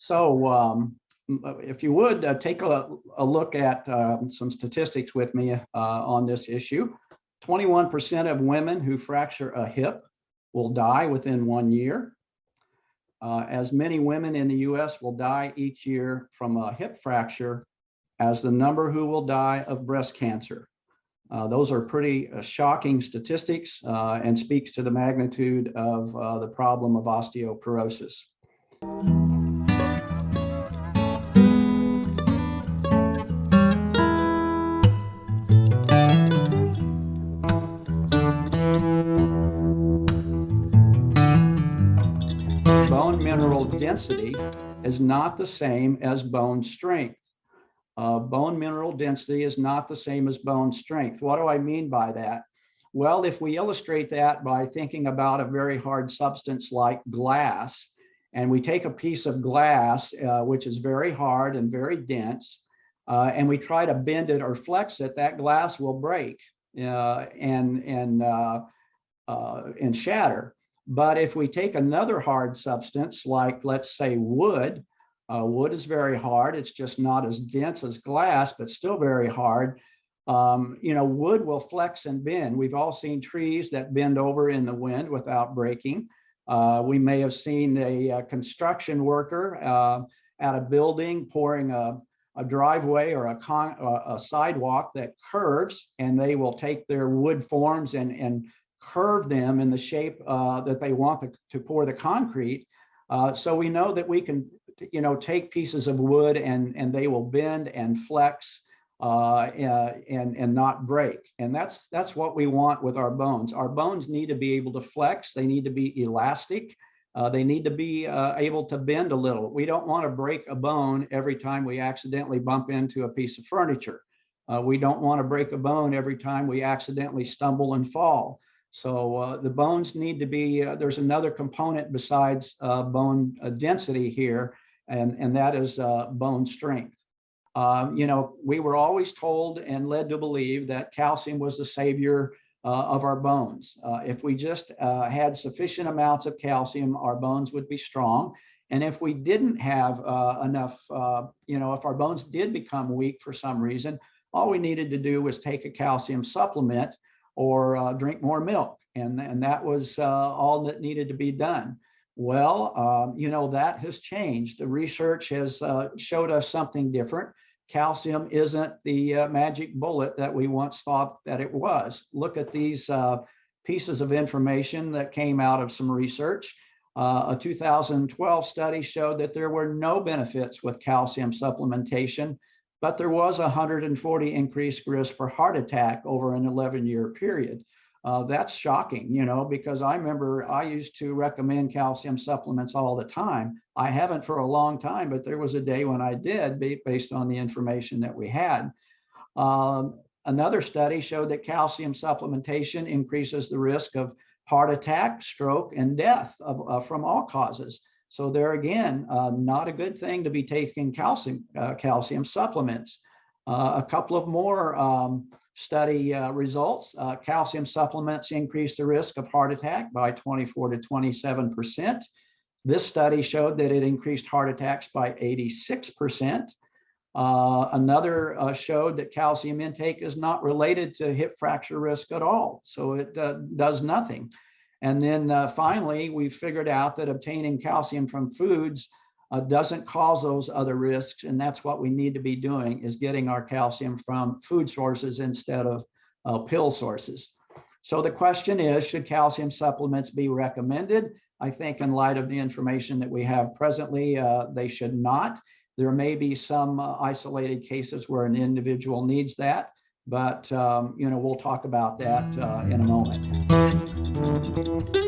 So um, if you would uh, take a, a, look at uh, some statistics with me uh, on this issue. 21% of women who fracture a hip will die within one year. Uh, as many women in the US will die each year from a hip fracture as the number who will die of breast cancer. Uh, those are pretty uh, shocking statistics uh, and speaks to the magnitude of uh, the problem of osteoporosis. Mineral density is not the same as bone strength. Uh, bone mineral density is not the same as bone strength. What do I mean by that? Well, if we illustrate that by thinking about a very hard substance like glass, and we take a piece of glass, uh, which is very hard and very dense, uh, and we try to bend it or flex it, that glass will break uh, and, and, uh, uh, and shatter. But if we take another hard substance, like let's say wood, uh, wood is very hard. It's just not as dense as glass, but still very hard. Um, you know, wood will flex and bend. We've all seen trees that bend over in the wind without breaking. Uh, we may have seen a, a construction worker uh, at a building pouring a, a driveway or a, con, a, sidewalk that curves and they will take their wood forms and, and curve them in the shape uh, that they want the, to pour the concrete. Uh, so we know that we can you know, take pieces of wood and, and they will bend and flex uh, and, and not break. And that's, that's what we want with our bones. Our bones need to be able to flex. They need to be elastic. Uh, they need to be uh, able to bend a little. We don't want to break a bone every time we accidentally bump into a piece of furniture. Uh, we don't want to break a bone every time we accidentally stumble and fall. So uh, the bones need to be, uh, there's another component besides uh, bone uh, density here, and, and that is uh, bone strength. Um, you know, we were always told and led to believe that calcium was the savior uh, of our bones. If we just had sufficient amounts of calcium, our bones would be strong. And if we didn't have enough, you know, if our bones did become weak for some reason, all we needed to do was take a calcium supplement or drink more milk. And, and that was all that needed to be done. Well, um, you know, that has changed. The research has uh, showed us something different. Calcium isn't the uh, magic bullet that we once thought that it was. Look at these uh, pieces of information that came out of some research. Uh, a 2012 study showed that there were no benefits with calcium supplementation, but there was a 140 increased risk for heart attack over an 11 year period uh, that's shocking, you know, because I remember I used to recommend calcium supplements all the time. I haven't for a long time, but there was a day when I did based on the information that we had. Um, another study showed that calcium supplementation increases the risk of heart attack, stroke, and death of, uh, from all causes. So there again, uh, not a good thing to be taking calcium, uh, calcium supplements. Uh, a couple of more um, study uh, results, uh, calcium supplements increase the risk of heart attack by 24 to 27%. This study showed that it increased heart attacks by 86%. Uh, another uh, showed that calcium intake is not related to hip fracture risk at all. So it uh, does nothing. And then uh, finally, we figured out that obtaining calcium from foods uh, doesn't cause those other risks. And that's what we need to be doing is getting our calcium from food sources instead of uh, pill sources. So the question is, should calcium supplements be recommended? I think in light of the information that we have presently, uh, they should not. There may be some uh, isolated cases where an individual needs that, but um, you know we'll talk about that uh, in a moment. Thank you.